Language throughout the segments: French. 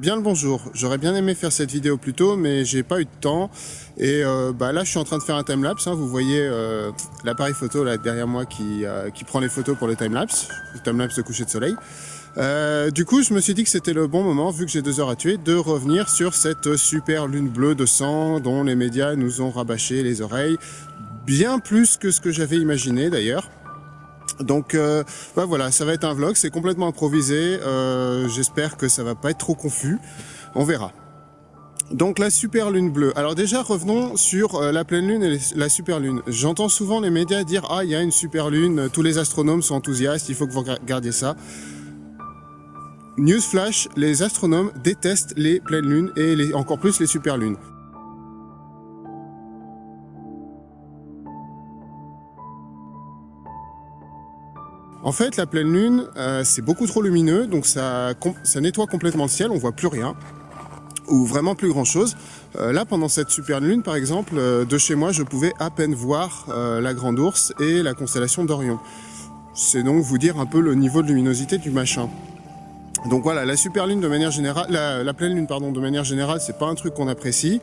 Bien le bonjour, j'aurais bien aimé faire cette vidéo plus tôt mais j'ai pas eu de temps et euh, bah là je suis en train de faire un timelapse, hein. vous voyez euh, l'appareil photo là derrière moi qui, euh, qui prend les photos pour le timelapse, le timelapse de coucher de soleil. du coup je me suis dit que c'était le bon moment vu que j'ai deux heures à tuer de revenir sur cette super lune bleue de sang dont les médias nous ont rabâché les oreilles bien plus que ce que j'avais imaginé d'ailleurs. Donc euh, voilà, ça va être un vlog, c'est complètement improvisé, euh, j'espère que ça va pas être trop confus, on verra. Donc la super lune bleue. Alors déjà revenons sur euh, la pleine lune et la super lune. J'entends souvent les médias dire ah il y a une super lune, tous les astronomes sont enthousiastes, il faut que vous regardiez ça. Newsflash, les astronomes détestent les pleines lunes et encore plus les super lunes. En fait, la pleine lune, euh, c'est beaucoup trop lumineux, donc ça, nettoie complètement le ciel, on voit plus rien, ou vraiment plus grand chose. Euh, là, pendant cette super lune, par exemple, euh, de chez moi, je pouvais à peine voir la Grande Ourse et la constellation d'Orion. C'est donc vous dire un peu le niveau de luminosité du machin. Donc voilà, la super lune de manière générale, la, la pleine lune pardon, de manière générale, c'est pas un truc qu'on apprécie.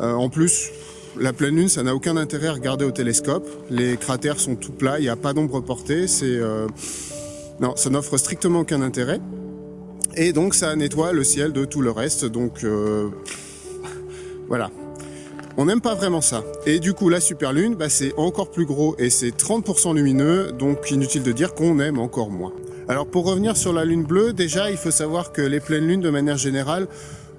en plus, la pleine lune, ça n'a aucun intérêt à regarder au télescope. Les cratères sont tout plats, il n'y a pas d'ombre portée. C'est euh, non, ça n'offre strictement aucun intérêt. Et donc ça nettoie le ciel de tout le reste. Donc euh, voilà. On n'aime pas vraiment ça. Et du coup, la super lune, bah, c'est encore plus gros et c'est 30% lumineux, donc inutile de dire qu'on aime encore moins. Alors pour revenir sur la lune bleue, déjà il faut savoir que les pleines lunes de manière générale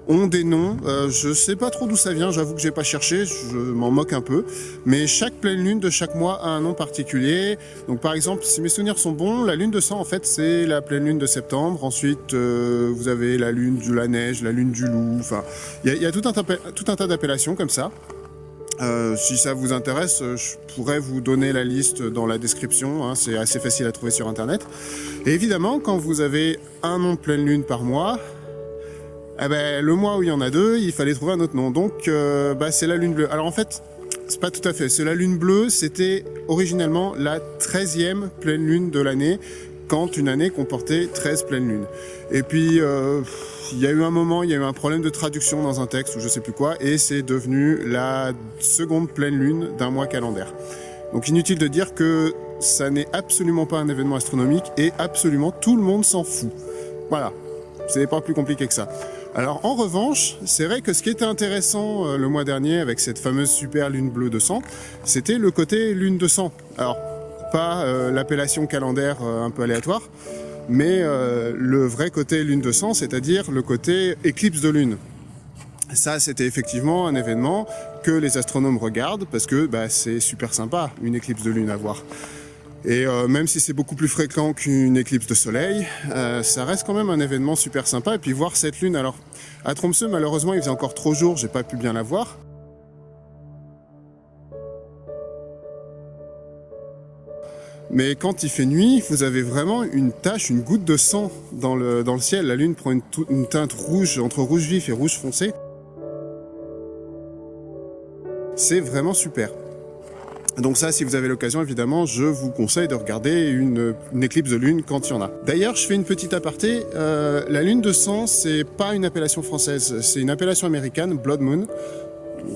ont des noms. Euh, je sais pas trop d'où ça vient, j'avoue que j'ai pas cherché, je m'en moque un peu. Mais chaque pleine lune de chaque mois a un nom particulier. Donc par exemple, si mes souvenirs sont bons, la lune de sang en fait c'est la pleine lune de septembre. Ensuite euh, vous avez la lune de la neige, la lune du loup. Enfin, il y a, tout, un tout un tas d'appellations comme ça. Euh, si ça vous intéresse, je pourrais vous donner la liste dans la description, hein, c'est assez facile à trouver sur internet. Et évidemment, quand vous avez un nom de pleine lune par mois, eh ben, le mois où il y en a deux, il fallait trouver un autre nom. Donc, euh, bah, c'est la lune bleue. Alors en fait, c'est pas tout à fait. C'est la lune bleue, c'était originellement la 13e pleine lune de l'année, quand une année comportait 13 pleines lunes. Et puis, euh, il y a eu un moment, il y a eu un problème de traduction dans un texte ou je sais plus quoi, et c'est devenu la seconde pleine lune d'un mois calendaire. Donc inutile de dire que ça n'est absolument pas un événement astronomique et absolument tout le monde s'en fout. Voilà, ce n'est pas plus compliqué que ça. Alors en revanche, c'est vrai que ce qui était intéressant euh, le mois dernier avec cette fameuse super lune bleue de sang, c'était le côté lune de sang. Alors pas euh, l'appellation calendaire euh, un peu aléatoire, mais le vrai côté lune de sang, c'est-à-dire le côté éclipse de lune. Ça, c'était effectivement un événement que les astronomes regardent parce que bah, c'est super sympa, une éclipse de lune à voir. Et euh, même si c'est beaucoup plus fréquent qu'une éclipse de soleil, euh, ça reste quand même un événement super sympa. Et puis voir cette lune, alors à Tromsø malheureusement il faisait encore trop jour, j'ai pas pu bien la voir. Mais quand il fait nuit, vous avez vraiment une tache, une goutte de sang dans le, ciel. La lune prend une, une teinte rouge, entre rouge vif et rouge foncé. C'est vraiment super. Donc ça, si vous avez l'occasion, évidemment, je vous conseille de regarder une, éclipse de lune quand il y en a. D'ailleurs, je fais une petite aparté. Euh, la lune de sang, c'est pas une appellation française, c'est une appellation américaine, Blood Moon.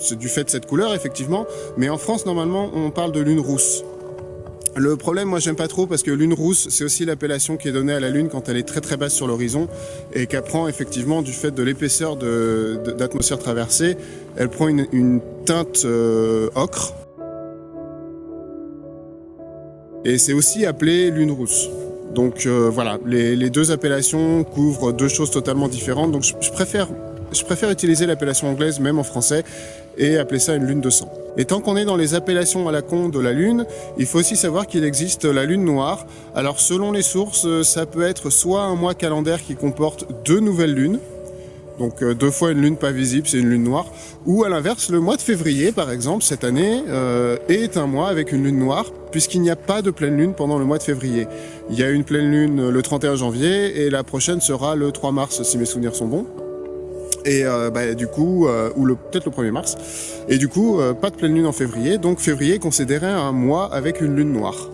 C'est du fait de cette couleur, effectivement. Mais en France, normalement, on parle de lune rousse. Le problème, moi, j'aime pas trop parce que lune rousse, c'est aussi l'appellation qui est donnée à la lune quand elle est très très basse sur l'horizon et qu'elle prend effectivement du fait de l'épaisseur d'atmosphère traversée, elle prend une, teinte euh, ocre et c'est aussi appelé lune rousse. Donc euh, voilà, les, deux appellations couvrent deux choses totalement différentes. Donc je, préfère, je préfère utiliser l'appellation anglaise, même en français, et appeler ça une lune de sang. Et tant qu'on est dans les appellations à la con de la lune, il faut aussi savoir qu'il existe la lune noire. Alors selon les sources, ça peut être soit un mois calendaire qui comporte deux nouvelles lunes, donc euh, deux fois une lune pas visible, c'est une lune noire. Ou à l'inverse, le mois de février, par exemple, cette année, euh, est un mois avec une lune noire, puisqu'il n'y a pas de pleine lune pendant le mois de février. Il y a une pleine lune le 31 janvier, et la prochaine sera le 3 mars, si mes souvenirs sont bons. Et euh, bah, du coup, ou peut-être le 1er mars. Et du coup, pas de pleine lune en février, donc février est considéré un mois avec une lune noire.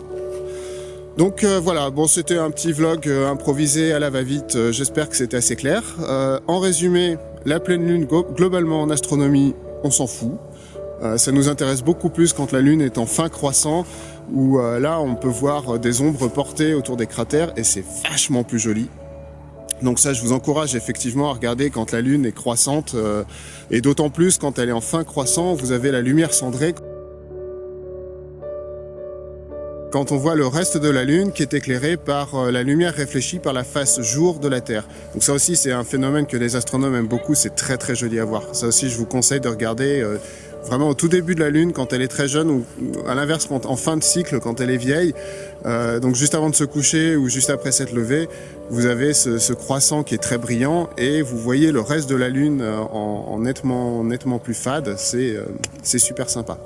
Donc euh, voilà, bon c'était un petit vlog euh, improvisé à la va-vite, euh, j'espère que c'était assez clair. en résumé, la pleine lune globalement en astronomie, on s'en fout. ça nous intéresse beaucoup plus quand la lune est en fin croissant, où là on peut voir des ombres portées autour des cratères et c'est vachement plus joli. Donc ça, je vous encourage effectivement à regarder quand la lune est croissante, et d'autant plus quand elle est en fin croissant, vous avez la lumière cendrée quand on voit le reste de la Lune qui est éclairé par euh, la lumière réfléchie par la face jour de la Terre. Donc ça aussi c'est un phénomène que les astronomes aiment beaucoup, c'est très très joli à voir. Ça aussi je vous conseille de regarder euh, vraiment au tout début de la Lune quand elle est très jeune ou à l'inverse en fin de cycle quand elle est vieille. Euh, donc juste avant de se coucher ou juste après s'être levé, vous avez ce, croissant qui est très brillant et vous voyez le reste de la Lune en, nettement, nettement plus fade. C'est super sympa.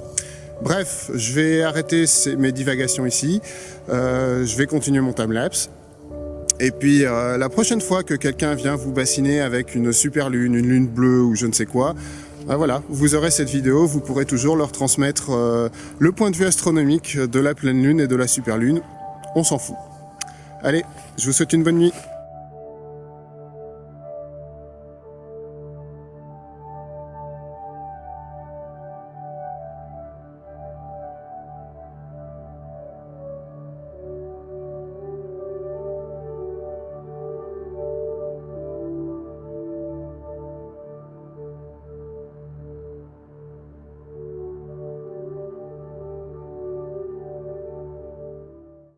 Bref, je vais arrêter mes divagations ici. Euh, je vais continuer mon timelapse. Et puis euh, la prochaine fois que quelqu'un vient vous bassiner avec une super lune, une lune bleue ou je ne sais quoi, ben voilà, vous aurez cette vidéo, vous pourrez toujours leur transmettre euh, le point de vue astronomique de la pleine lune et de la super lune. On s'en fout. Allez, je vous souhaite une bonne nuit.